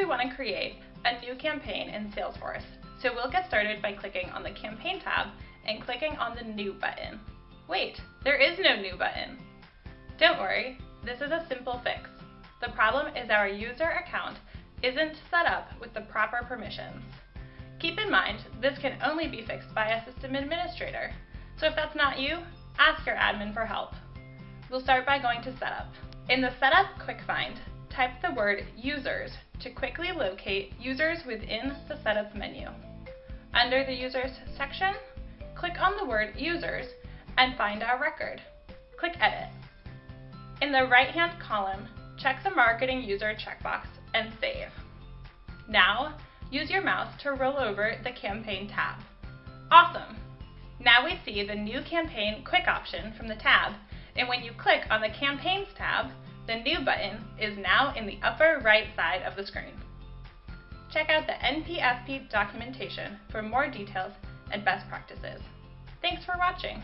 we want to create a new campaign in Salesforce. So we'll get started by clicking on the Campaign tab and clicking on the New button. Wait, there is no New button. Don't worry, this is a simple fix. The problem is our user account isn't set up with the proper permissions. Keep in mind, this can only be fixed by a system administrator. So if that's not you, ask your admin for help. We'll start by going to Setup. In the Setup Quick Find, type the word Users to quickly locate users within the Setup menu. Under the Users section, click on the word Users and find our record. Click Edit. In the right-hand column, check the Marketing User checkbox and save. Now, use your mouse to roll over the Campaign tab. Awesome! Now we see the New Campaign Quick option from the tab, and when you click on the Campaigns tab, the New button is now in the upper right side of the screen. Check out the NPSP documentation for more details and best practices. Thanks for watching!